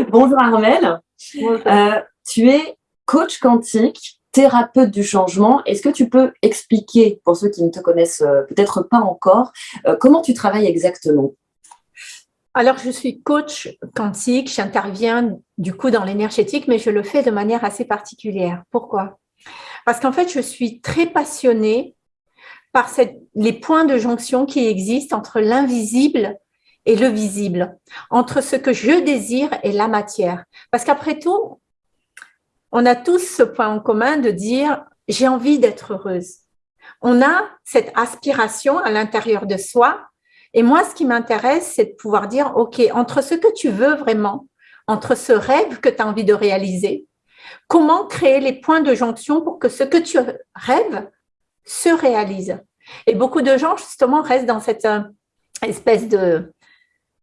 Bonjour Armel. Euh, tu es coach quantique, thérapeute du changement. Est-ce que tu peux expliquer, pour ceux qui ne te connaissent euh, peut-être pas encore, euh, comment tu travailles exactement? Alors, je suis coach quantique, j'interviens du coup dans l'énergétique, mais je le fais de manière assez particulière. Pourquoi? Parce qu'en fait, je suis très passionnée par cette, les points de jonction qui existent entre l'invisible et le visible, entre ce que je désire et la matière. Parce qu'après tout, on a tous ce point en commun de dire « j'ai envie d'être heureuse ». On a cette aspiration à l'intérieur de soi. Et moi, ce qui m'intéresse, c'est de pouvoir dire « ok, entre ce que tu veux vraiment, entre ce rêve que tu as envie de réaliser, comment créer les points de jonction pour que ce que tu rêves se réalise ?» Et beaucoup de gens, justement, restent dans cette euh, espèce de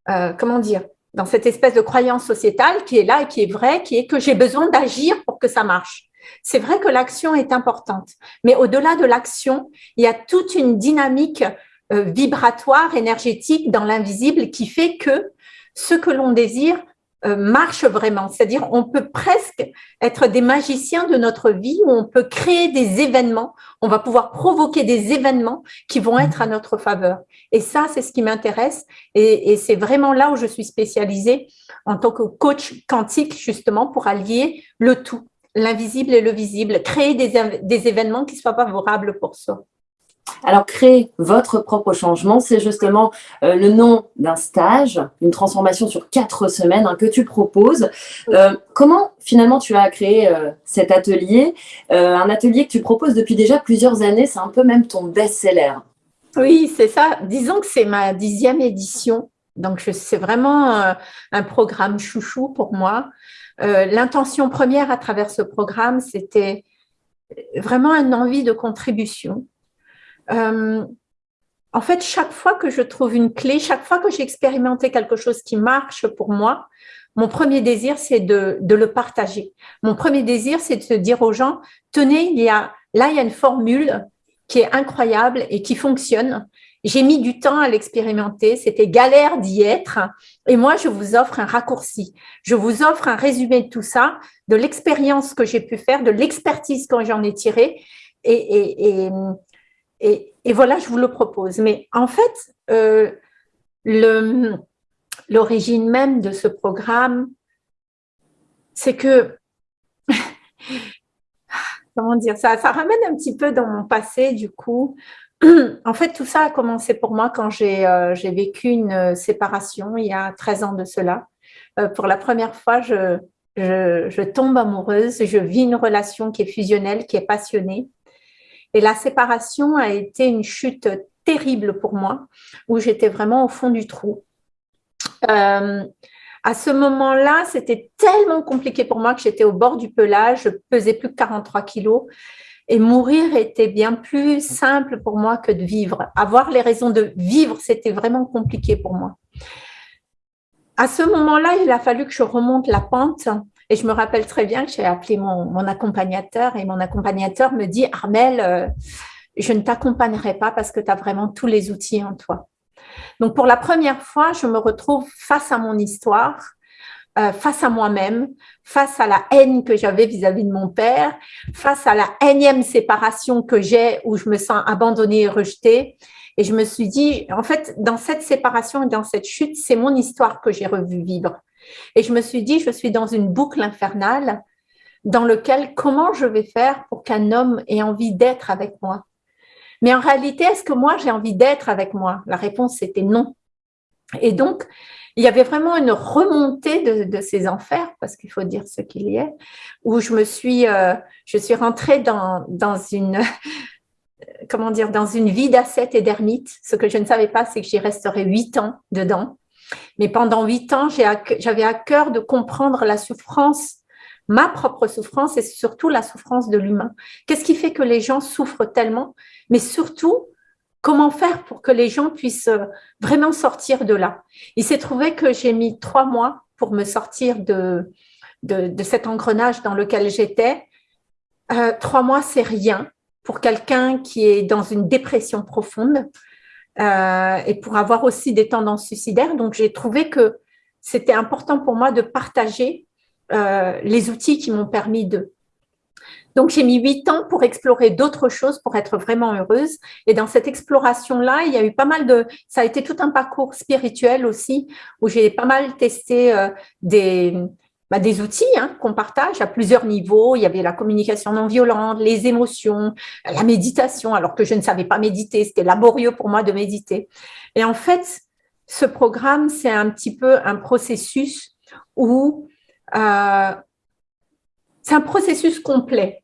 euh, comment dire, dans cette espèce de croyance sociétale qui est là et qui est vraie, qui est que j'ai besoin d'agir pour que ça marche. C'est vrai que l'action est importante, mais au-delà de l'action, il y a toute une dynamique euh, vibratoire, énergétique dans l'invisible qui fait que ce que l'on désire marche vraiment. C'est-à-dire, on peut presque être des magiciens de notre vie où on peut créer des événements, on va pouvoir provoquer des événements qui vont être à notre faveur. Et ça, c'est ce qui m'intéresse et, c'est vraiment là où je suis spécialisée en tant que coach quantique, justement, pour allier le tout, l'invisible et le visible, créer des, des événements qui soient favorables pour soi. Alors, créer votre propre changement, c'est justement euh, le nom d'un stage, une transformation sur quatre semaines hein, que tu proposes. Euh, comment finalement tu as créé euh, cet atelier? Un atelier que tu proposes depuis déjà plusieurs années, c'est un peu même ton best-seller. Oui, c'est ça. Disons que c'est ma dixième édition. Donc, c'est vraiment un programme chouchou pour moi. L'intention première à travers ce programme, c'était vraiment une envie de contribution euh, en fait, chaque fois que je trouve une clé, chaque fois que j'ai expérimenté quelque chose qui marche pour moi, mon premier désir, c'est de, le partager. Mon premier désir, c'est de dire aux gens, tenez, il y a, là, il y a une formule qui est incroyable et qui fonctionne. J'ai mis du temps à l'expérimenter, c'était galère d'y être. Et moi, je vous offre un raccourci. Je vous offre un résumé de tout ça, de l'expérience que j'ai pu faire, de l'expertise que j'en ai tirée. et, et, voilà, je vous le propose. Mais en fait, euh, l'origine même de ce programme, c'est que, comment dire, ça, ça ramène un petit peu dans mon passé du coup. En fait, tout ça a commencé pour moi quand j'ai euh, vécu une séparation il y a 13 ans de cela. Euh, pour la première fois, je tombe amoureuse, je vis une relation qui est fusionnelle, qui est passionnée. Et la séparation a été une chute terrible pour moi, où j'étais vraiment au fond du trou. Euh, à ce moment-là, c'était tellement compliqué pour moi que j'étais au bord du pelage, je pesais plus que 43 kilos. Et mourir était bien plus simple pour moi que de vivre. Avoir les raisons de vivre, c'était vraiment compliqué pour moi. À ce moment-là, il a fallu que je remonte la pente et je me rappelle très bien que j'ai appelé mon, accompagnateur et mon accompagnateur me dit « Armel, euh, je ne t'accompagnerai pas parce que tu as vraiment tous les outils en toi. » Donc, pour la première fois, je me retrouve face à mon histoire, euh, face à moi-même, face à la haine que j'avais vis-à-vis de mon père, face à la énième séparation que j'ai où je me sens abandonnée et rejetée. Et je me suis dit, en fait, dans cette séparation et dans cette chute, c'est mon histoire que j'ai revu vivre. Et je me suis dit, je suis dans une boucle infernale dans laquelle comment je vais faire pour qu'un homme ait envie d'être avec moi? Mais en réalité, est-ce que moi, j'ai envie d'être avec moi? La réponse, c'était non. Et donc, il y avait vraiment une remontée de, ces enfers, parce qu'il faut dire ce qu'il y a, où je me suis, euh, je suis rentrée dans, dans une, comment dire, dans une vie d'ascète et d'ermite. Ce que je ne savais pas, c'est que j'y resterais huit ans dedans. Mais pendant huit ans, j'avais à cœur de comprendre la souffrance, ma propre souffrance et surtout la souffrance de l'humain. Qu'est-ce qui fait que les gens souffrent tellement? Mais surtout, comment faire pour que les gens puissent euh, vraiment sortir de là? Il s'est trouvé que j'ai mis trois mois pour me sortir de, de, cet engrenage dans lequel j'étais. Euh, trois mois, c'est rien pour quelqu'un qui est dans une dépression profonde. Euh, et pour avoir aussi des tendances suicidaires. Donc, j'ai trouvé que c'était important pour moi de partager euh, les outils qui m'ont permis de. Donc, j'ai mis huit ans pour explorer d'autres choses, pour être vraiment heureuse. Et dans cette exploration-là, il y a eu pas mal de… Ça a été tout un parcours spirituel aussi, où j'ai pas mal testé euh, des, bah, des outils hein, qu'on partage à plusieurs niveaux. Il y avait la communication non violente, les émotions, la méditation, alors que je ne savais pas méditer. C'était laborieux pour moi de méditer. Et en fait, ce programme, c'est un petit peu un processus où euh, c'est un processus complet,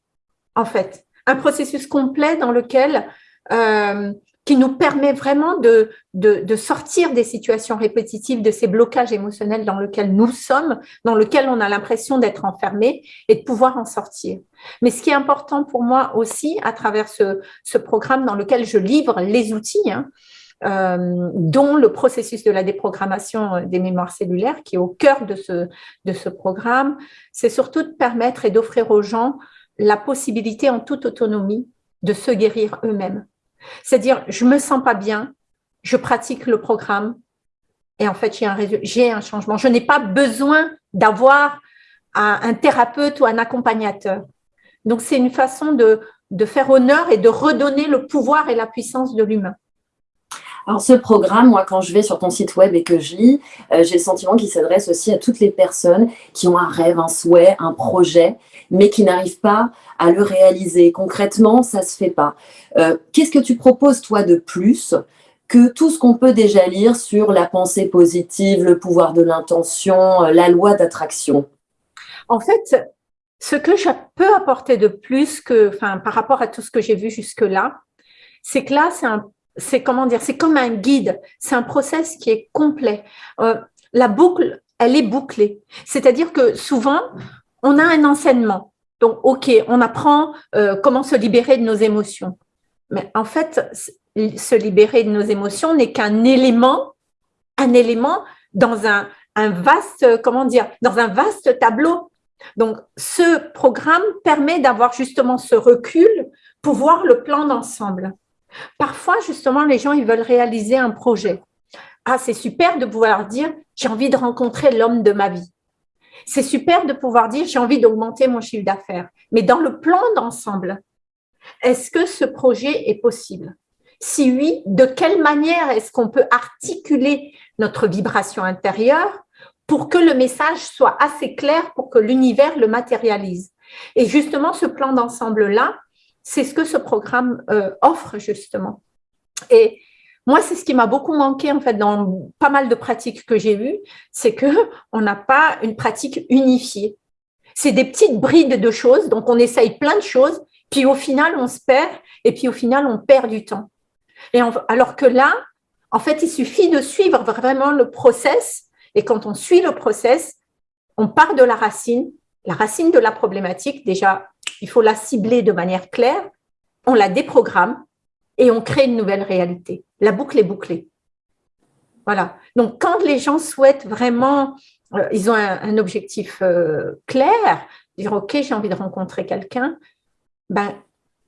en fait. Un processus complet dans lequel euh, qui nous permet vraiment de, de, sortir des situations répétitives, de ces blocages émotionnels dans lesquels nous sommes, dans lesquels on a l'impression d'être enfermé et de pouvoir en sortir. Mais ce qui est important pour moi aussi, à travers ce, ce programme dans lequel je livre les outils, hein, euh, dont le processus de la déprogrammation des mémoires cellulaires, qui est au cœur de ce, de ce programme, c'est surtout de permettre et d'offrir aux gens la possibilité en toute autonomie de se guérir eux-mêmes c'est-à-dire, je me sens pas bien, je pratique le programme et en fait, j'ai un, changement. Je n'ai pas besoin d'avoir un, thérapeute ou un accompagnateur. Donc, c'est une façon de, de faire honneur et de redonner le pouvoir et la puissance de l'humain. Alors ce programme, moi quand je vais sur ton site web et que je lis, euh, j'ai le sentiment qu'il s'adresse aussi à toutes les personnes qui ont un rêve, un souhait, un projet, mais qui n'arrivent pas à le réaliser. Concrètement, ça se fait pas. Euh, qu'est-ce que tu proposes toi de plus que tout ce qu'on peut déjà lire sur la pensée positive, le pouvoir de l'intention, euh, la loi d'attraction? En fait, ce que je peux apporter de plus que, enfin, par rapport à tout ce que j'ai vu jusque-là, c'est que là, c'est un c'est comment dire, c'est comme un guide, c'est un process qui est complet. Euh, la boucle, elle est bouclée. C'est-à-dire que souvent, on a un enseignement. Donc, OK, on apprend euh, comment se libérer de nos émotions. Mais en fait, se libérer de nos émotions n'est qu'un élément, un élément dans un, vaste, comment dire, dans un vaste tableau. Donc, ce programme permet d'avoir justement ce recul pour voir le plan d'ensemble. Parfois, justement, les gens, ils veulent réaliser un projet. Ah, c'est super de pouvoir dire, j'ai envie de rencontrer l'homme de ma vie. C'est super de pouvoir dire, j'ai envie d'augmenter mon chiffre d'affaires. Mais dans le plan d'ensemble, est-ce que ce projet est possible? Si oui, de quelle manière est-ce qu'on peut articuler notre vibration intérieure pour que le message soit assez clair pour que l'univers le matérialise? Et justement, ce plan d'ensemble-là, c'est ce que ce programme euh, offre justement. Et moi, c'est ce qui m'a beaucoup manqué en fait dans pas mal de pratiques que j'ai vues, c'est que on n'a pas une pratique unifiée. C'est des petites brides de choses, donc on essaye plein de choses, puis au final on se perd, et puis au final on perd du temps. Et alors que là, en fait, il suffit de suivre vraiment le process, et quand on suit le process, on part de la racine, la racine de la problématique, déjà il faut la cibler de manière claire, on la déprogramme et on crée une nouvelle réalité. La boucle est bouclée. Voilà. Donc, quand les gens souhaitent vraiment, euh, ils ont un, objectif euh, clair, dire OK, j'ai envie de rencontrer quelqu'un, ben,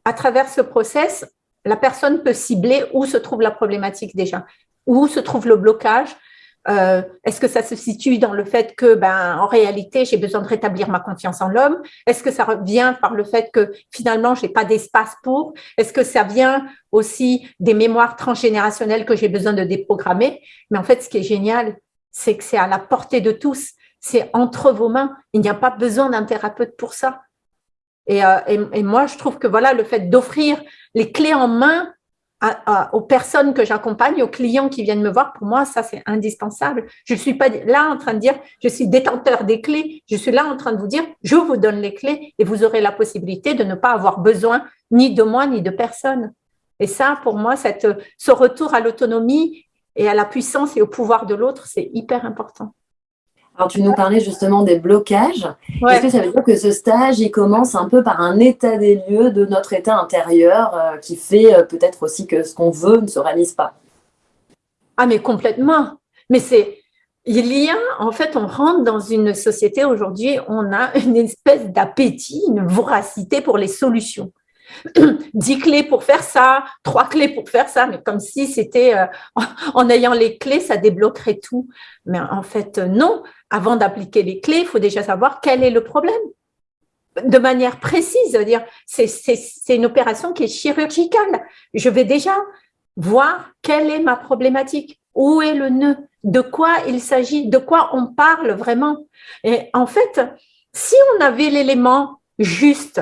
à travers ce process, la personne peut cibler où se trouve la problématique déjà, où se trouve le blocage, euh, est-ce que ça se situe dans le fait que, ben, en réalité, j'ai besoin de rétablir ma confiance en l'homme? Est-ce que ça vient par le fait que finalement, j'ai pas d'espace pour? Est-ce que ça vient aussi des mémoires transgénérationnelles que j'ai besoin de déprogrammer? Mais en fait, ce qui est génial, c'est que c'est à la portée de tous. C'est entre vos mains. Il n'y a pas besoin d'un thérapeute pour ça. Et, euh, et, et, moi, je trouve que voilà, le fait d'offrir les clés en main aux personnes que j'accompagne, aux clients qui viennent me voir, pour moi, ça, c'est indispensable. Je ne suis pas là en train de dire, je suis détenteur des clés. Je suis là en train de vous dire, je vous donne les clés et vous aurez la possibilité de ne pas avoir besoin ni de moi, ni de personne. Et ça, pour moi, ce retour à l'autonomie et à la puissance et au pouvoir de l'autre, c'est hyper important. Alors, tu nous parlais justement des blocages. Est-ce que ça veut dire que ce stage, il commence un peu par un état des lieux de notre état intérieur euh, qui fait euh, peut-être aussi que ce qu'on veut ne se réalise pas? Ah, mais complètement. Mais c'est, il y a, en fait, on rentre dans une société aujourd'hui, on a une espèce d'appétit, une voracité pour les solutions. dix clés pour faire ça, trois clés pour faire ça, mais comme si c'était euh, en ayant les clés, ça débloquerait tout. Mais en fait, non. Avant d'appliquer les clés, il faut déjà savoir quel est le problème. De manière précise, dire c'est une opération qui est chirurgicale. Je vais déjà voir quelle est ma problématique, où est le nœud, de quoi il s'agit, de quoi on parle vraiment? Et en fait, si on avait l'élément juste,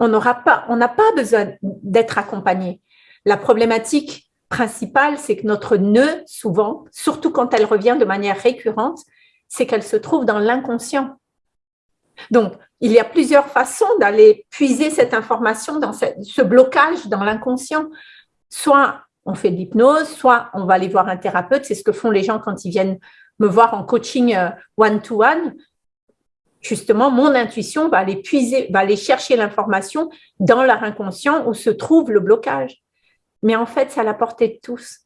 on n'aura pas, n'a pas besoin d'être accompagné. La problématique principale, c'est que notre nœud, souvent, surtout quand elle revient de manière récurrente, c'est qu'elle se trouve dans l'inconscient. Donc, il y a plusieurs façons d'aller puiser cette information dans ce blocage dans l'inconscient. Soit on fait de l'hypnose, soit on va aller voir un thérapeute. C'est ce que font les gens quand ils viennent me voir en coaching euh, one-to-one. Justement, mon intuition va aller puiser, va aller chercher l'information dans leur inconscient où se trouve le blocage. Mais en fait, c'est à la portée de tous.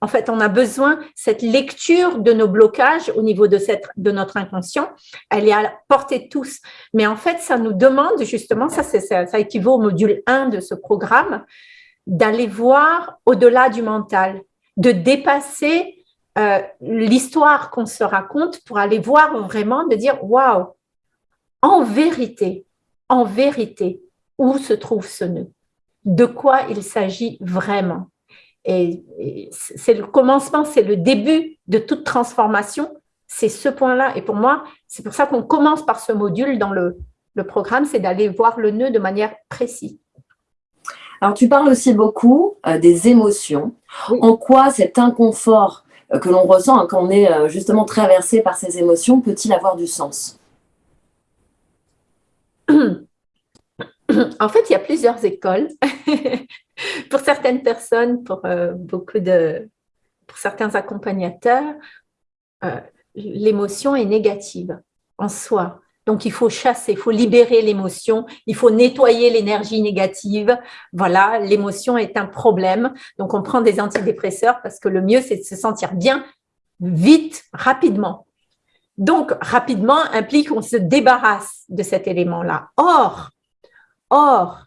En fait, on a besoin, cette lecture de nos blocages au niveau de, notre inconscient, elle est à la portée de tous. Mais en fait, ça nous demande justement, ça, ça, ça équivaut au module 1 de ce programme, d'aller voir au-delà du mental, de dépasser euh, l'histoire qu'on se raconte pour aller voir vraiment, de dire waouh, en vérité, en vérité, où se trouve ce nœud? De quoi il s'agit vraiment? Et, c'est le commencement, c'est le début de toute transformation, c'est ce point-là. Et pour moi, c'est pour ça qu'on commence par ce module dans le, le programme, c'est d'aller voir le nœud de manière précise. Alors, tu parles aussi beaucoup euh, des émotions. En quoi cet inconfort euh, que l'on ressent hein, quand on est euh, justement traversé par ces émotions peut-il avoir du sens? En fait, il y a plusieurs écoles. pour certaines personnes, pour beaucoup de, pour certains accompagnateurs, l'émotion est négative en soi. Donc, il faut chasser, il faut libérer l'émotion, il faut nettoyer l'énergie négative. Voilà, l'émotion est un problème. Donc, on prend des antidépresseurs parce que le mieux, c'est de se sentir bien vite, rapidement. Donc, rapidement implique qu'on se débarrasse de cet élément-là. Or, or,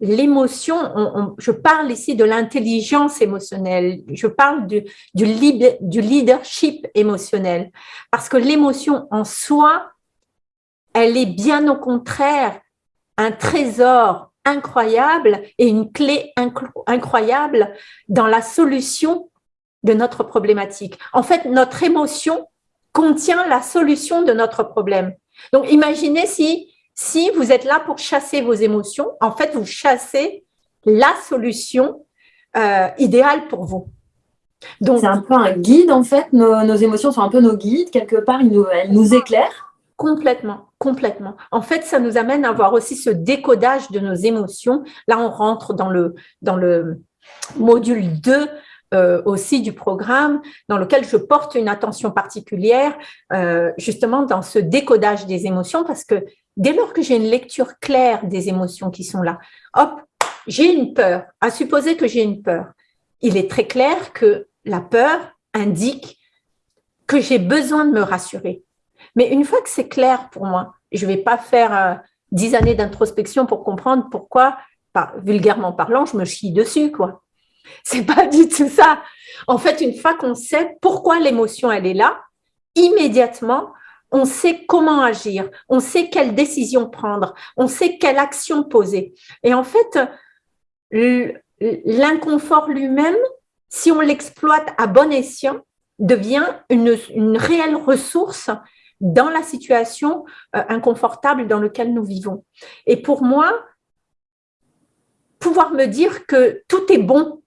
l'émotion, je parle ici de l'intelligence émotionnelle, je parle du, leadership émotionnel, parce que l'émotion en soi, elle est bien au contraire un trésor incroyable et une clé incroyable dans la solution de notre problématique. En fait, notre émotion contient la solution de notre problème. Donc, imaginez si, si vous êtes là pour chasser vos émotions, en fait, vous chassez la solution euh, idéale pour vous. Donc, c'est un peu un guide, en fait. Nos, émotions sont un peu nos guides. Quelque part, nous, elles nous éclairent. Complètement, complètement. En fait, ça nous amène à voir aussi ce décodage de nos émotions. Là, on rentre dans le, dans le module 2 euh, aussi du programme, dans lequel je porte une attention particulière euh, justement dans ce décodage des émotions, parce que dès lors que j'ai une lecture claire des émotions qui sont là, hop, j'ai une peur, à supposer que j'ai une peur. Il est très clair que la peur indique que j'ai besoin de me rassurer mais une fois que c'est clair pour moi, je ne vais pas faire euh, dix années d'introspection pour comprendre pourquoi, vulgairement parlant, je me chie dessus. quoi. C'est pas du tout ça. En fait, une fois qu'on sait pourquoi l'émotion, elle est là, immédiatement, on sait comment agir, on sait quelle décision prendre, on sait quelle action poser. Et en fait, l'inconfort lui-même, si on l'exploite à bon escient, devient une, une réelle ressource dans la situation euh, inconfortable dans laquelle nous vivons. Et pour moi, pouvoir me dire que tout est bon,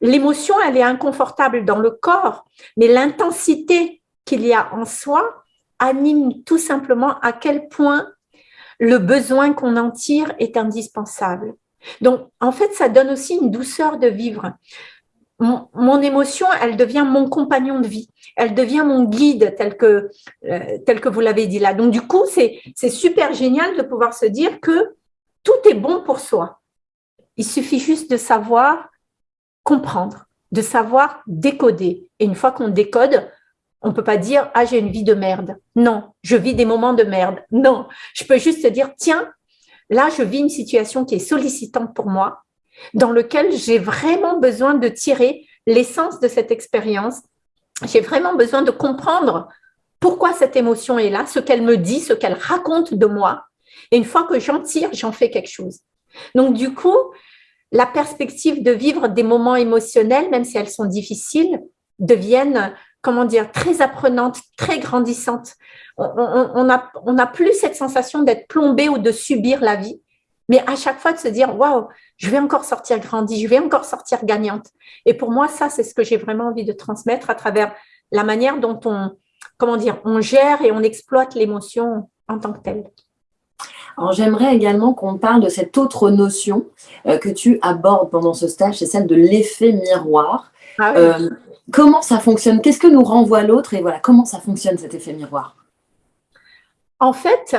l'émotion, elle est inconfortable dans le corps, mais l'intensité qu'il y a en soi anime tout simplement à quel point le besoin qu'on en tire est indispensable. Donc, en fait, ça donne aussi une douceur de vivre mon, émotion, elle devient mon compagnon de vie, elle devient mon guide tel que, euh, tel que vous l'avez dit là. Donc du coup, c'est super génial de pouvoir se dire que tout est bon pour soi. Il suffit juste de savoir comprendre, de savoir décoder. Et une fois qu'on décode, on ne peut pas dire « Ah, j'ai une vie de merde ». Non, je vis des moments de merde. Non, je peux juste dire « Tiens, là, je vis une situation qui est sollicitante pour moi, dans lequel j'ai vraiment besoin de tirer l'essence de cette expérience. J'ai vraiment besoin de comprendre pourquoi cette émotion est là, ce qu'elle me dit, ce qu'elle raconte de moi. Et une fois que j'en tire, j'en fais quelque chose. Donc, du coup, la perspective de vivre des moments émotionnels, même si elles sont difficiles, deviennent, comment dire, très apprenantes, très grandissantes. On n'a on a plus cette sensation d'être plombé ou de subir la vie, mais à chaque fois de se dire, waouh, je vais encore sortir grandi, je vais encore sortir gagnante. Et pour moi, ça, c'est ce que j'ai vraiment envie de transmettre à travers la manière dont on, comment dire, on gère et on exploite l'émotion en tant que telle. Alors j'aimerais également qu'on parle de cette autre notion euh, que tu abordes pendant ce stage, c'est celle de l'effet miroir. Ah euh, comment ça fonctionne? Qu'est-ce que nous renvoie l'autre? Et voilà, comment ça fonctionne cet effet miroir? En fait,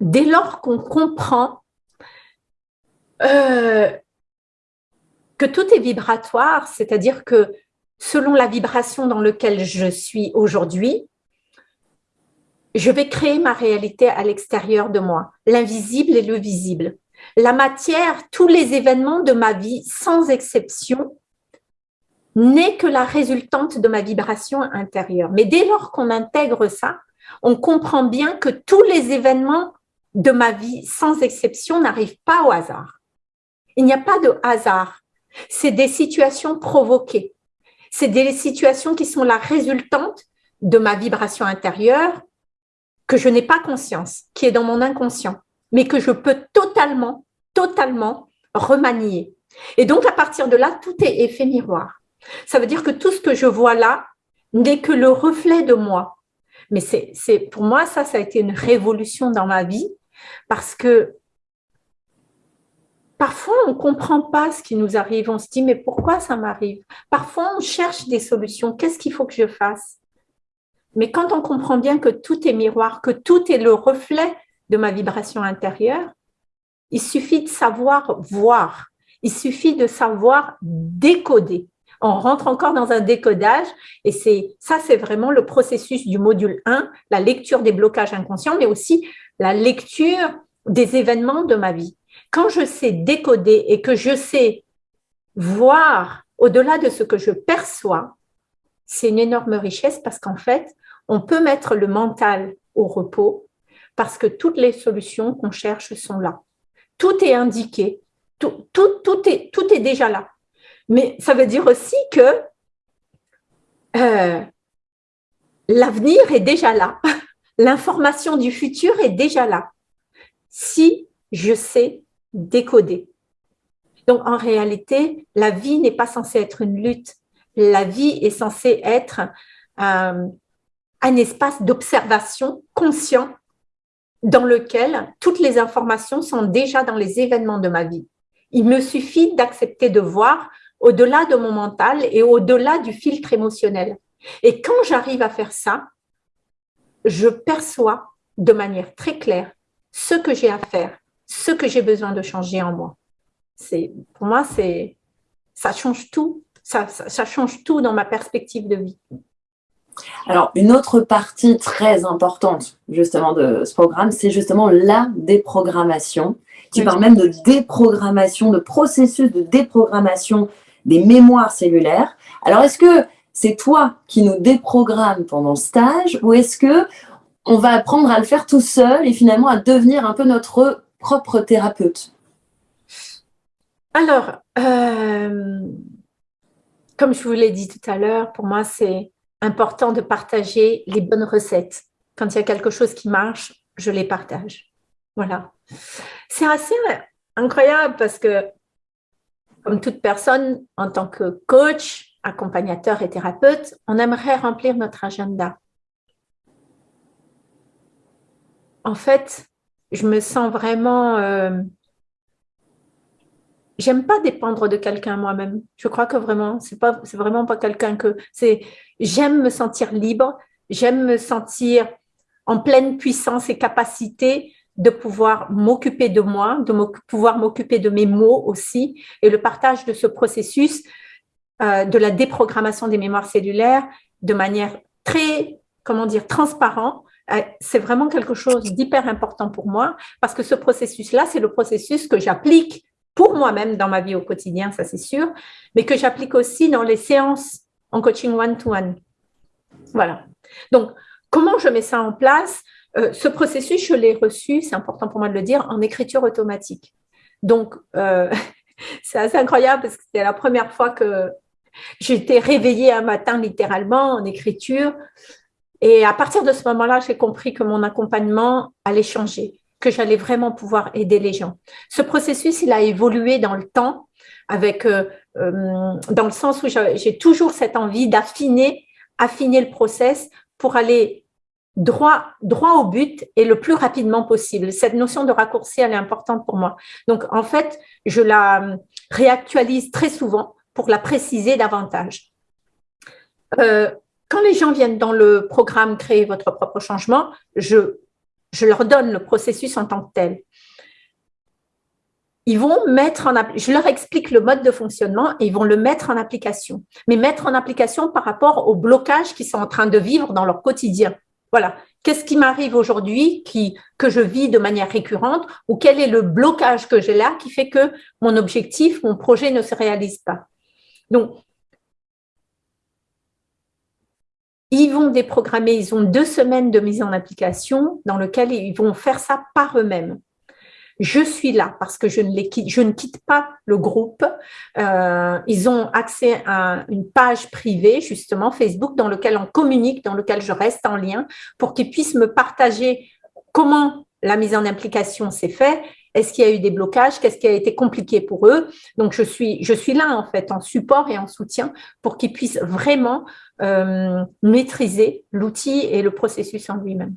dès lors qu'on comprend euh, que tout est vibratoire, c'est-à-dire que selon la vibration dans laquelle je suis aujourd'hui, je vais créer ma réalité à l'extérieur de moi, l'invisible et le visible. La matière, tous les événements de ma vie, sans exception, n'est que la résultante de ma vibration intérieure. Mais dès lors qu'on intègre ça, on comprend bien que tous les événements de ma vie, sans exception, n'arrivent pas au hasard. Il n'y a pas de hasard. C'est des situations provoquées. C'est des situations qui sont la résultante de ma vibration intérieure, que je n'ai pas conscience, qui est dans mon inconscient, mais que je peux totalement, totalement remanier. Et donc, à partir de là, tout est effet miroir. Ça veut dire que tout ce que je vois là n'est que le reflet de moi. Mais c'est pour moi, ça, ça a été une révolution dans ma vie parce que parfois, on ne comprend pas ce qui nous arrive. On se dit, mais pourquoi ça m'arrive? Parfois, on cherche des solutions. Qu'est-ce qu'il faut que je fasse? Mais quand on comprend bien que tout est miroir, que tout est le reflet de ma vibration intérieure, il suffit de savoir voir, il suffit de savoir décoder. On rentre encore dans un décodage et c'est ça, c'est vraiment le processus du module 1, la lecture des blocages inconscients, mais aussi la lecture des événements de ma vie. Quand je sais décoder et que je sais voir au-delà de ce que je perçois, c'est une énorme richesse parce qu'en fait, on peut mettre le mental au repos parce que toutes les solutions qu'on cherche sont là. Tout est indiqué, tout, tout, est, tout est déjà là. Mais ça veut dire aussi que euh, l'avenir est déjà là. L'information du futur est déjà là. Si je sais décoder. Donc, en réalité, la vie n'est pas censée être une lutte. La vie est censée être euh, un espace d'observation conscient dans lequel toutes les informations sont déjà dans les événements de ma vie. Il me suffit d'accepter de voir au-delà de mon mental et au-delà du filtre émotionnel. Et quand j'arrive à faire ça, je perçois de manière très claire ce que j'ai à faire, ce que j'ai besoin de changer en moi. Pour moi, ça change tout. Ça, ça, ça change tout dans ma perspective de vie. Alors, une autre partie très importante justement de ce programme, c'est justement la déprogrammation. Tu parles même de déprogrammation, de processus de déprogrammation des mémoires cellulaires. Alors, est-ce que c'est toi qui nous déprogrammes pendant le stage ou est-ce que on va apprendre à le faire tout seul et finalement à devenir un peu notre propre thérapeute? Alors, euh, comme je vous l'ai dit tout à l'heure, pour moi, c'est important de partager les bonnes recettes. Quand il y a quelque chose qui marche, je les partage. Voilà. C'est assez incroyable parce que, comme toute personne, en tant que coach, accompagnateur et thérapeute, on aimerait remplir notre agenda. En fait, je me sens vraiment euh, j'aime pas dépendre de quelqu'un moi-même. Je crois que vraiment, c'est pas, c'est vraiment pas quelqu'un que c'est. J'aime me sentir libre, j'aime me sentir en pleine puissance et capacité de pouvoir m'occuper de moi, de pouvoir m'occuper de mes mots aussi, et le partage de ce processus euh, de la déprogrammation des mémoires cellulaires de manière très, comment dire, transparent, c'est vraiment quelque chose d'hyper important pour moi parce que ce processus-là, c'est le processus que j'applique pour moi-même dans ma vie au quotidien, ça c'est sûr, mais que j'applique aussi dans les séances en coaching one-to-one. Voilà. Donc, comment je mets ça en place? Euh, Ce processus, je l'ai reçu, c'est important pour moi de le dire, en écriture automatique. Donc, euh, c'est assez incroyable parce que c'était la première fois que j'étais réveillée un matin littéralement en écriture. Et à partir de ce moment-là, j'ai compris que mon accompagnement allait changer que j'allais vraiment pouvoir aider les gens. Ce processus, il a évolué dans le temps, avec, euh, euh, dans le sens où j'ai toujours cette envie d'affiner affiner le process pour aller droit, droit au but et le plus rapidement possible. Cette notion de raccourci, elle est importante pour moi. Donc, en fait, je la réactualise très souvent pour la préciser davantage. Euh, quand les gens viennent dans le programme Créer votre propre changement, je je leur donne le processus en tant que tel. Ils vont mettre en je leur explique le mode de fonctionnement et ils vont le mettre en application. Mais mettre en application par rapport aux blocages qu'ils sont en train de vivre dans leur quotidien. Voilà. Qu'est-ce qui m'arrive aujourd'hui que je vis de manière récurrente ou quel est le blocage que j'ai là qui fait que mon objectif, mon projet ne se réalise pas? Donc, Ils vont déprogrammer, ils ont deux semaines de mise en application dans lequel ils vont faire ça par eux-mêmes. Je suis là parce que je ne, les quitte, je ne quitte pas le groupe. Euh, ils ont accès à une page privée, justement, Facebook, dans lequel on communique, dans lequel je reste en lien pour qu'ils puissent me partager comment la mise en application s'est faite est-ce qu'il y a eu des blocages? Qu'est-ce qui a été compliqué pour eux? Donc, je suis, je suis là, en fait, en support et en soutien pour qu'ils puissent vraiment euh, maîtriser l'outil et le processus en lui-même.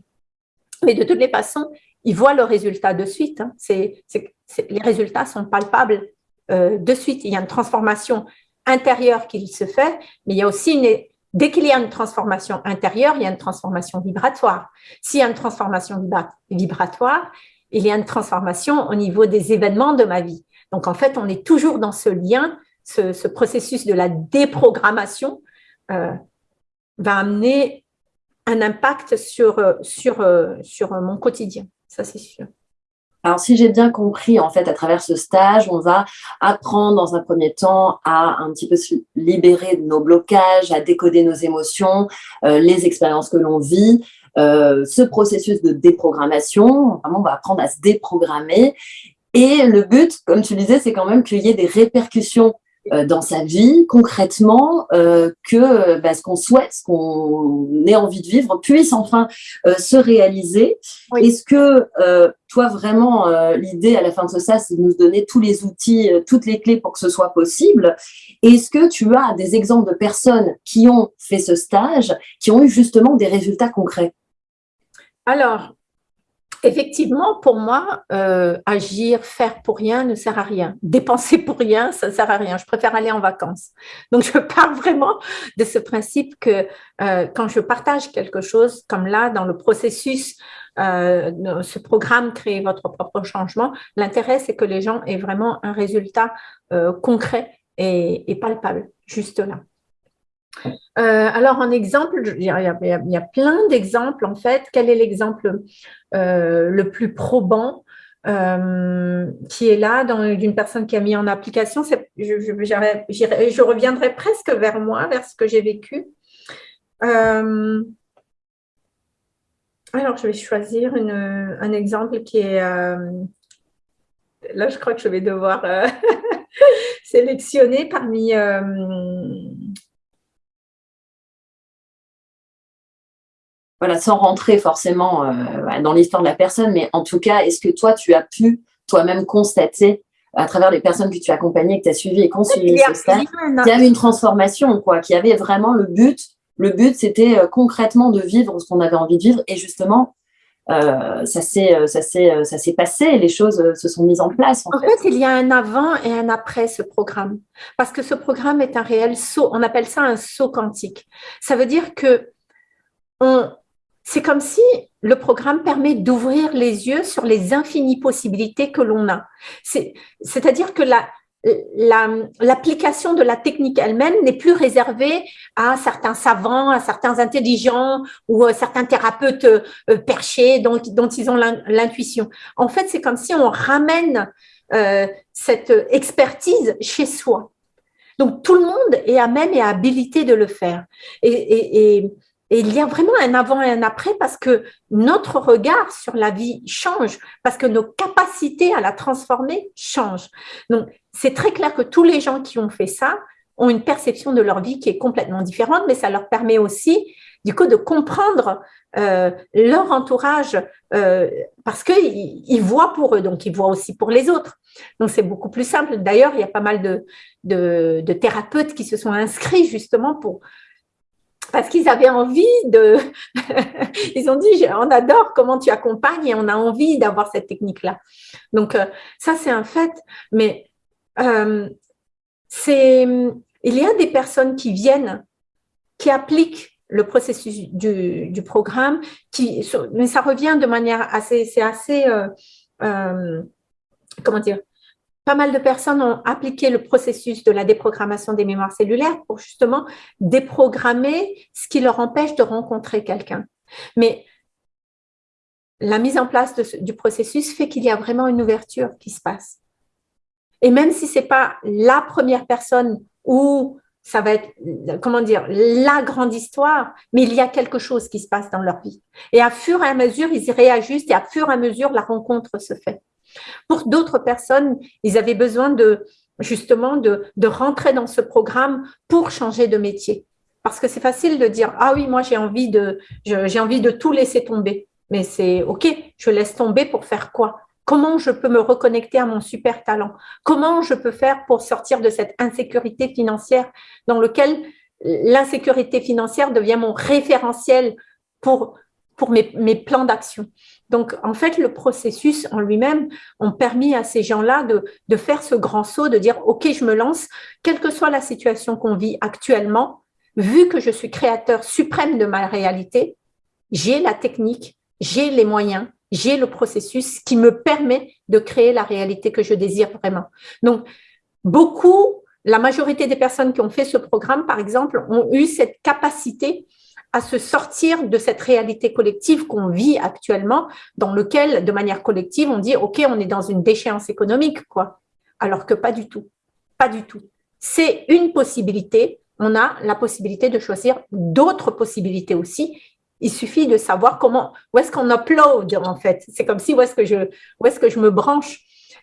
Mais de toutes les façons, ils voient le résultat de suite. Hein. les résultats sont palpables euh, de suite. Il y a une transformation intérieure qui se fait, mais il y a aussi une, dès qu'il y a une transformation intérieure, il y a une transformation vibratoire. S'il y a une transformation vibratoire, il y a une transformation au niveau des événements de ma vie. Donc, en fait, on est toujours dans ce lien, ce, processus de la déprogrammation euh, va amener un impact sur, sur, sur mon quotidien, ça c'est sûr. Alors, si j'ai bien compris, en fait, à travers ce stage, on va apprendre dans un premier temps à un petit peu se libérer de nos blocages, à décoder nos émotions, euh, les expériences que l'on vit, euh, ce processus de déprogrammation. Vraiment, on va apprendre à se déprogrammer. Et le but, comme tu disais, c'est quand même qu'il y ait des répercussions dans sa vie, concrètement, euh, que bah, ce qu'on souhaite, ce qu'on ait envie de vivre, puisse enfin se réaliser. Est-ce que toi, vraiment, l'idée à la fin de ce stage, c'est de nous donner tous les outils, toutes les clés pour que ce soit possible? Est-ce que tu as des exemples de personnes qui ont fait ce stage, qui ont eu justement des résultats concrets? Alors, effectivement, pour moi, euh, agir, faire pour rien ne sert à rien. Dépenser pour rien, ça ne sert à rien. Je préfère aller en vacances. Donc, je parle vraiment de ce principe que euh, quand je partage quelque chose, comme là, dans le processus, euh, ce programme Créer votre propre changement, l'intérêt, c'est que les gens aient vraiment un résultat concret et palpable, juste là. Euh, alors, en exemple, il y a, plein d'exemples en fait. Quel est l'exemple euh, le plus probant euh, qui est là d'une personne qui a mis en application? Je, je, reviendrai presque vers moi, vers ce que j'ai vécu. alors, je vais choisir un exemple qui est... là, je crois que je vais devoir sélectionner parmi voilà, sans rentrer forcément euh, dans l'histoire de la personne, mais en tout cas, est-ce que toi, tu as pu toi-même constater à travers les personnes que tu as accompagnées, que tu as suivies et ce stade, qu'il y avait une transformation, quoi, qu'il y avait vraiment le but. Le but, c'était euh, concrètement de vivre ce qu'on avait envie de vivre et justement, euh, ça s'est passé, les choses se sont mises en place. En, fait. fait. il y a un avant et un après ce programme. Parce que ce programme est un réel saut, on appelle ça un saut quantique. Ça veut dire que on, c'est comme si le programme permet d'ouvrir les yeux sur les infinies possibilités que l'on a. C'est-à-dire que la, l'application de la technique elle-même n'est plus réservée à certains savants, à certains intelligents ou à certains thérapeutes euh, perchés dont, ils ont l'intuition. En fait, c'est comme si on ramène euh, cette expertise chez soi. Donc, tout le monde est à même et habilité de le faire. Et, il y a vraiment un avant et un après parce que notre regard sur la vie change, parce que nos capacités à la transformer changent. Donc, c'est très clair que tous les gens qui ont fait ça ont une perception de leur vie qui est complètement différente, mais ça leur permet aussi, du coup, de comprendre euh, leur entourage euh, parce qu'ils ils voient pour eux, donc ils voient aussi pour les autres. Donc, c'est beaucoup plus simple. D'ailleurs, il y a pas mal de, de, de, thérapeutes qui se sont inscrits justement pour parce qu'ils avaient envie de... Ils ont dit, on adore comment tu accompagnes et on a envie d'avoir cette technique-là. Donc, euh, ça, c'est un fait. Mais euh, c'est, il y a des personnes qui viennent, qui appliquent le processus du, programme, qui, mais ça revient de manière assez, c'est assez, euh, comment dire, pas mal de personnes ont appliqué le processus de la déprogrammation des mémoires cellulaires pour justement déprogrammer ce qui leur empêche de rencontrer quelqu'un. Mais la mise en place du processus fait qu'il y a vraiment une ouverture qui se passe. Et même si ce n'est pas la première personne où ça va être, comment dire, la grande histoire, mais il y a quelque chose qui se passe dans leur vie. Et à fur et à mesure, ils y réajustent et à fur et à mesure, la rencontre se fait. Pour d'autres personnes, ils avaient besoin de justement de, rentrer dans ce programme pour changer de métier. Parce que c'est facile de dire, ah oui, moi j'ai envie, de, tout laisser tomber. Mais c'est OK, je laisse tomber pour faire quoi? Comment je peux me reconnecter à mon super talent? Comment je peux faire pour sortir de cette insécurité financière dans lequel l'insécurité financière devient mon référentiel pour, mes plans d'action? Donc, en fait, le processus en lui-même ont permis à ces gens-là de, faire ce grand saut, de dire, OK, je me lance, quelle que soit la situation qu'on vit actuellement, vu que je suis créateur suprême de ma réalité, j'ai la technique, j'ai les moyens, j'ai le processus qui me permet de créer la réalité que je désire vraiment. Donc, beaucoup, la majorité des personnes qui ont fait ce programme, par exemple, ont eu cette capacité à se sortir de cette réalité collective qu'on vit actuellement, dans lequel, de manière collective, on dit, OK, on est dans une déchéance économique, quoi. Alors que pas du tout. Pas du tout. C'est une possibilité. On a la possibilité de choisir d'autres possibilités aussi il suffit de savoir comment, où est-ce qu'on upload en fait. C'est comme si où est-ce que est-ce que je me branche.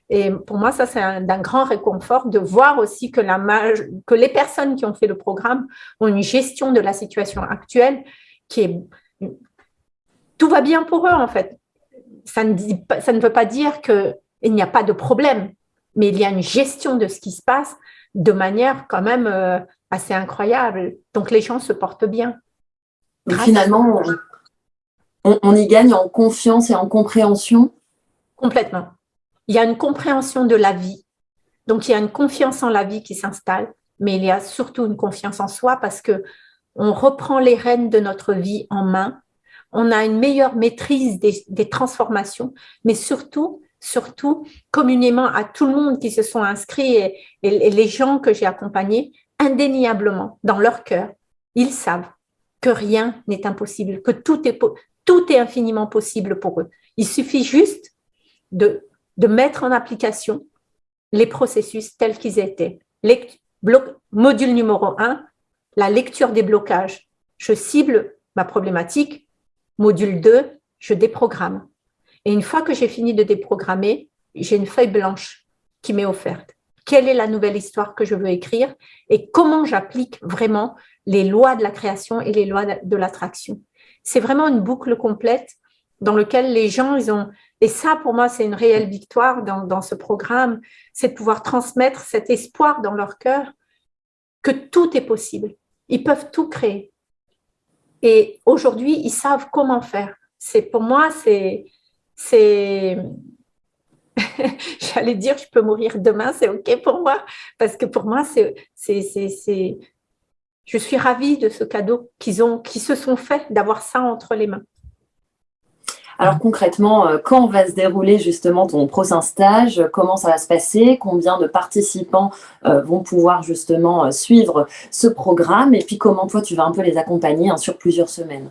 Et pour moi, ça, c'est d'un grand réconfort de voir aussi que, la, que les personnes qui ont fait le programme ont une gestion de la situation actuelle qui est... Tout va bien pour eux, en fait. Ça ne, dit, ça ne veut pas dire qu'il n'y a pas de problème, mais il y a une gestion de ce qui se passe de manière quand même euh, assez incroyable. Donc, les gens se portent bien finalement, on, y gagne en confiance et en compréhension Complètement. Il y a une compréhension de la vie. Donc, il y a une confiance en la vie qui s'installe, mais il y a surtout une confiance en soi parce que on reprend les rênes de notre vie en main, on a une meilleure maîtrise des, transformations, mais surtout, surtout, communément à tout le monde qui se sont inscrits et les gens que j'ai accompagnés, indéniablement, dans leur cœur, ils savent que rien n'est impossible, que tout est, tout est infiniment possible pour eux. Il suffit juste de, de mettre en application les processus tels qu'ils étaient. module numéro 1, la lecture des blocages. Je cible ma problématique. Module 2, je déprogramme. Et une fois que j'ai fini de déprogrammer, j'ai une feuille blanche qui m'est offerte. Quelle est la nouvelle histoire que je veux écrire et comment j'applique vraiment les lois de la création et les lois de l'attraction? C'est vraiment une boucle complète dans laquelle les gens, ils ont... Et ça, pour moi, c'est une réelle victoire dans, dans ce programme, c'est de pouvoir transmettre cet espoir dans leur cœur que tout est possible. Ils peuvent tout créer. Et aujourd'hui, ils savent comment faire. C'est Pour moi, c'est... J'allais dire, je peux mourir demain, c'est OK pour moi, parce que pour moi, c'est je suis ravie de ce cadeau qu'ils ont, qui se sont fait d'avoir ça entre les mains. Alors concrètement, euh, quand va se dérouler justement ton prochain stage? Comment ça va se passer? Combien de participants euh, vont pouvoir justement suivre ce programme? Et puis comment toi, tu vas un peu les accompagner hein, sur plusieurs semaines?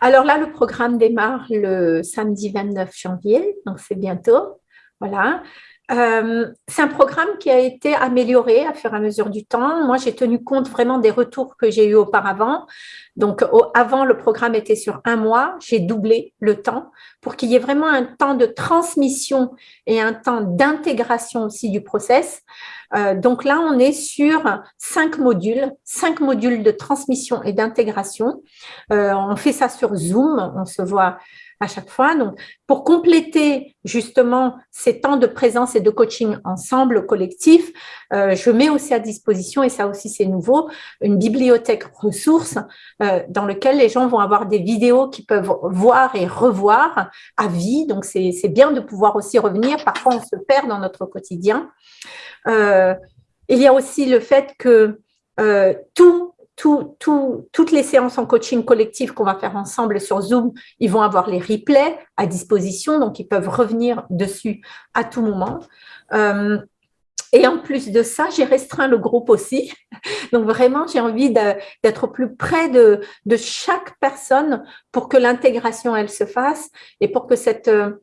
Alors là, le programme démarre le samedi 29 janvier, donc c'est bientôt. Voilà. Euh, c'est un programme qui a été amélioré à fur et à mesure du temps. Moi, j'ai tenu compte vraiment des retours que j'ai eu auparavant. Donc, avant, le programme était sur un mois. J'ai doublé le temps pour qu'il y ait vraiment un temps de transmission et un temps d'intégration aussi du process. Euh, donc là, on est sur cinq modules, cinq modules de transmission et d'intégration. Euh, on fait ça sur Zoom. On se voit à chaque fois. Donc, pour compléter justement ces temps de présence et de coaching ensemble, collectif, euh, je mets aussi à disposition, et ça aussi c'est nouveau, une bibliothèque ressources euh, dans lequel les gens vont avoir des vidéos qu'ils peuvent voir et revoir à vie. Donc, c'est bien de pouvoir aussi revenir. Parfois, on se perd dans notre quotidien. Euh, il y a aussi le fait que tout toutes les séances en coaching collectif qu'on va faire ensemble sur Zoom, ils vont avoir les replays à disposition, donc ils peuvent revenir dessus à tout moment. Euh, et en plus de ça, j'ai restreint le groupe aussi. Donc vraiment, j'ai envie d'être plus près de, chaque personne pour que l'intégration, elle se fasse et pour que cette euh,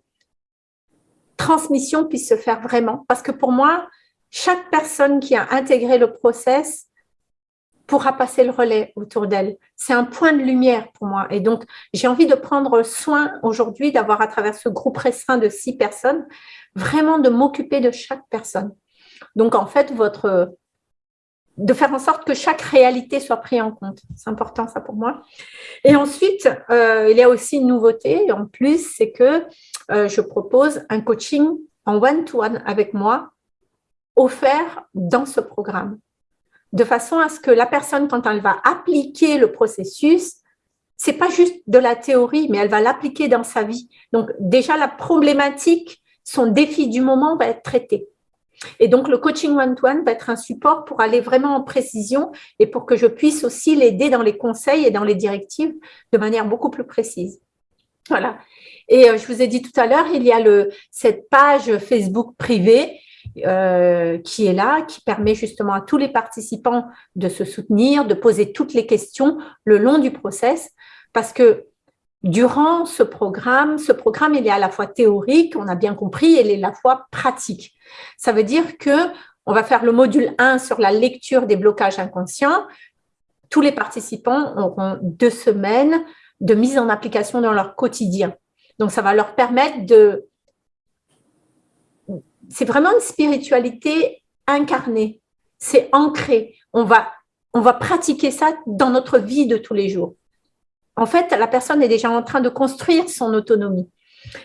transmission puisse se faire vraiment. Parce que pour moi, chaque personne qui a intégré le process, pourra passer le relais autour d'elle. C'est un point de lumière pour moi. Et donc, j'ai envie de prendre soin aujourd'hui d'avoir à travers ce groupe restreint de six personnes, vraiment de m'occuper de chaque personne. Donc, en fait, de faire en sorte que chaque réalité soit prise en compte. C'est important ça pour moi. Et ensuite, euh, il y a aussi une nouveauté en plus, c'est que euh, je propose un coaching en one-to-one -one avec moi offert dans ce programme de façon à ce que la personne, quand elle va appliquer le processus, c'est pas juste de la théorie, mais elle va l'appliquer dans sa vie. Donc, déjà, la problématique, son défi du moment va être traité. Et donc, le coaching one-to-one va être un support pour aller vraiment en précision et pour que je puisse aussi l'aider dans les conseils et dans les directives de manière beaucoup plus précise. Voilà. Et euh, je vous ai dit tout à l'heure, il y a cette page Facebook privée euh, qui est là, qui permet justement à tous les participants de se soutenir, de poser toutes les questions le long du process, parce que durant ce programme, ce programme, il est à la fois théorique, on a bien compris, il est à la fois pratique. Ça veut dire que on va faire le module 1 sur la lecture des blocages inconscients. Tous les participants auront deux semaines de mise en application dans leur quotidien. Donc, ça va leur permettre de c'est vraiment une spiritualité incarnée. C'est ancré. On va, pratiquer ça dans notre vie de tous les jours. En fait, la personne est déjà en train de construire son autonomie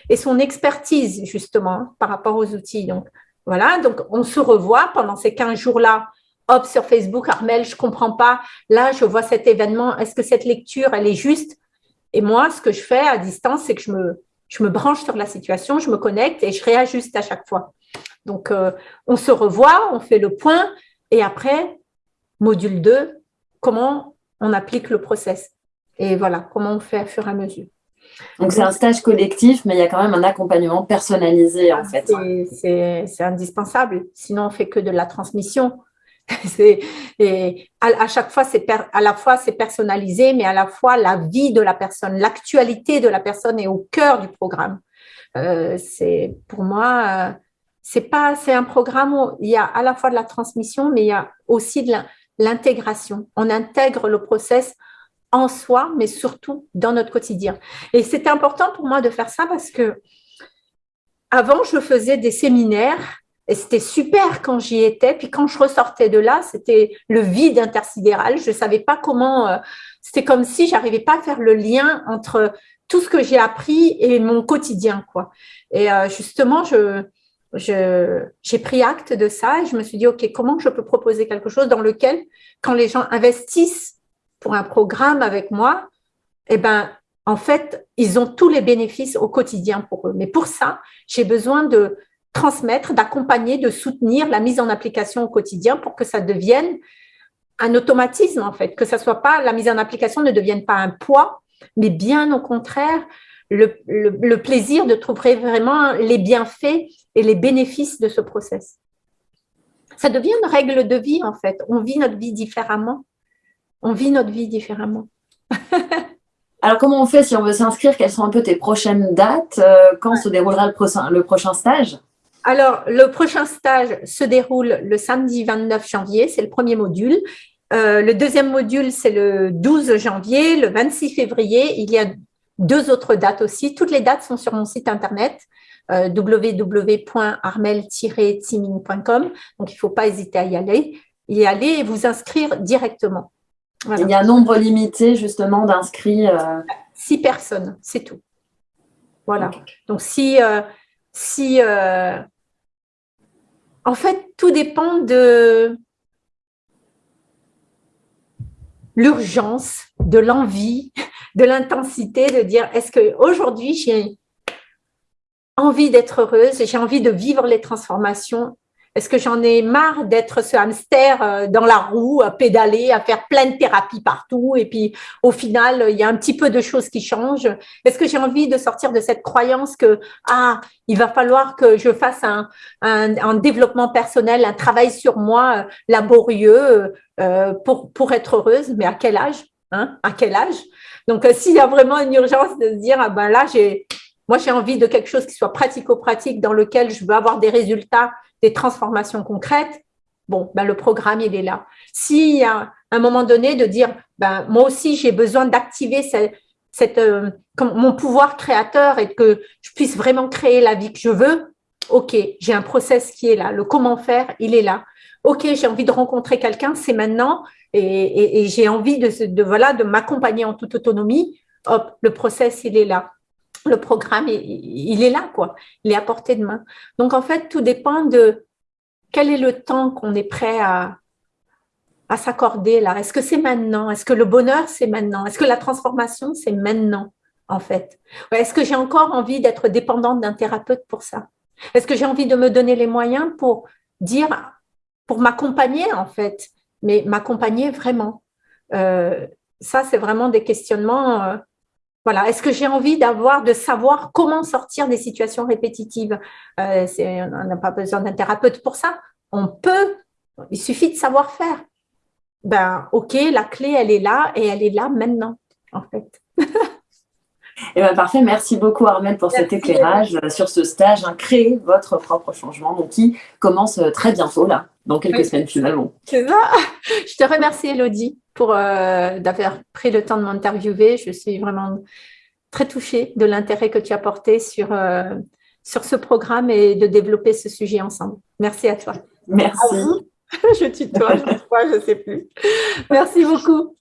et son expertise, justement, par rapport aux outils. Donc, voilà, donc on se revoit pendant ces 15 jours-là. Hop, sur Facebook, Armel, je ne comprends pas. Là, je vois cet événement. Est-ce que cette lecture, elle est juste? Et moi, ce que je fais à distance, c'est que je me, je me branche sur la situation, je me connecte et je réajuste à chaque fois. Donc, euh, on se revoit, on fait le point et après, module 2, comment on applique le process. Et voilà, comment on fait à fur et à mesure. Donc, c'est un stage collectif, mais il y a quand même un accompagnement personnalisé, en fait. C'est indispensable. Sinon, on fait que de la transmission. et à, chaque fois, c'est à la fois c'est personnalisé, mais à la fois la vie de la personne, l'actualité de la personne est au cœur du programme. Euh, c'est pour moi, euh, c'est pas, c'est un programme où il y a à la fois de la transmission, mais il y a aussi de l'intégration. On intègre le process en soi, mais surtout dans notre quotidien. Et c'était important pour moi de faire ça parce que avant, je faisais des séminaires et c'était super quand j'y étais. Puis quand je ressortais de là, c'était le vide intersidéral. Je ne savais pas comment. Euh, c'était comme si j'arrivais pas à faire le lien entre tout ce que j'ai appris et mon quotidien, quoi. Et euh, justement, je, j'ai pris acte de ça et je me suis dit, OK, comment je peux proposer quelque chose dans lequel, quand les gens investissent pour un programme avec moi, eh ben, en fait, ils ont tous les bénéfices au quotidien pour eux. Mais pour ça, j'ai besoin de transmettre, d'accompagner, de soutenir la mise en application au quotidien pour que ça devienne un automatisme, en fait, que ça soit pas, la mise en application ne devienne pas un poids, mais bien au contraire, le, plaisir de trouver vraiment les bienfaits et les bénéfices de ce process. Ça devient une règle de vie, en fait. On vit notre vie différemment. On vit notre vie différemment. Alors, comment on fait si on veut s'inscrire? Quelles sont un peu tes prochaines dates? Euh, Quand se déroulera le prochain, le prochain stage? Alors, le prochain stage se déroule le samedi 29 janvier, c'est le premier module. Euh, le deuxième module, c'est le 12 janvier. Le 26 février, il y a deux autres dates aussi. Toutes les dates sont sur mon site internet euh, www.armel-timing.com. Donc, il ne faut pas hésiter à y aller, y aller et vous inscrire directement. Il y a un nombre limité justement d'inscrits. Euh... Six personnes, c'est tout. Voilà. Donc, si, euh, si euh, en fait, tout dépend de l'urgence, de l'envie, de l'intensité, de dire est-ce qu'aujourd'hui j'ai envie d'être heureuse, j'ai envie de vivre les transformations. Est-ce que j'en ai marre d'être ce hamster euh, dans la roue, à pédaler, à faire plein de thérapies partout et puis au final, il y a un petit peu de choses qui changent? Est-ce que j'ai envie de sortir de cette croyance que ah, il va falloir que je fasse un, développement personnel, un travail sur moi euh, laborieux euh, pour, pour être heureuse? Mais à quel âge hein? À quel âge? Donc, s'il y a vraiment une urgence de se dire, ah ben là, j'ai moi, j'ai envie de quelque chose qui soit pratico-pratique, dans lequel je veux avoir des résultats, des transformations concrètes. Bon, ben, le programme, il est là. S'il y a un moment donné de dire, ben, moi aussi, j'ai besoin d'activer cette, euh, mon pouvoir créateur et que je puisse vraiment créer la vie que je veux, OK, j'ai un process qui est là. Le comment faire, il est là. OK, j'ai envie de rencontrer quelqu'un, c'est maintenant. Et, j'ai envie de, voilà, de m'accompagner en toute autonomie. Hop, le process, il est là le programme, il, est là, quoi. Il est à portée de main. Donc, en fait, tout dépend de quel est le temps qu'on est prêt à, à s'accorder là. Est-ce que c'est maintenant? Est-ce que le bonheur, c'est maintenant? Est-ce que la transformation, c'est maintenant, en fait? Est-ce que j'ai encore envie d'être dépendante d'un thérapeute pour ça? Est-ce que j'ai envie de me donner les moyens pour dire, pour m'accompagner, en fait, mais m'accompagner vraiment? Euh, Ça, c'est vraiment des questionnements... Euh, voilà, est-ce que j'ai envie d'avoir, de savoir comment sortir des situations répétitives? Euh, On n'a pas besoin d'un thérapeute pour ça. On peut, il suffit de savoir faire. Ben, ok, la clé, elle est là et elle est là maintenant, en fait. Eh ben, parfait, merci beaucoup Armel pour cet éclairage sur ce stage, hein, créer votre propre changement, donc qui commence très bientôt là, dans quelques semaines finalement. C'est ça. Je te remercie Elodie pour euh, d'avoir pris le temps de m'interviewer. Je suis vraiment très touchée de l'intérêt que tu as porté sur, euh, sur ce programme et de développer ce sujet ensemble. Merci à toi. Merci. je tutoie, je ne sais plus. Merci beaucoup.